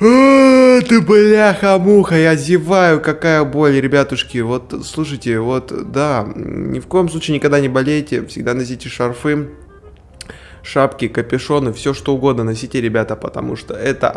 А, Ты бляха-муха, я зеваю, какая боль, ребятушки. Вот, слушайте, вот, да, ни в коем случае никогда не болейте, всегда носите шарфы, шапки, капюшоны, все что угодно носите, ребята, потому что это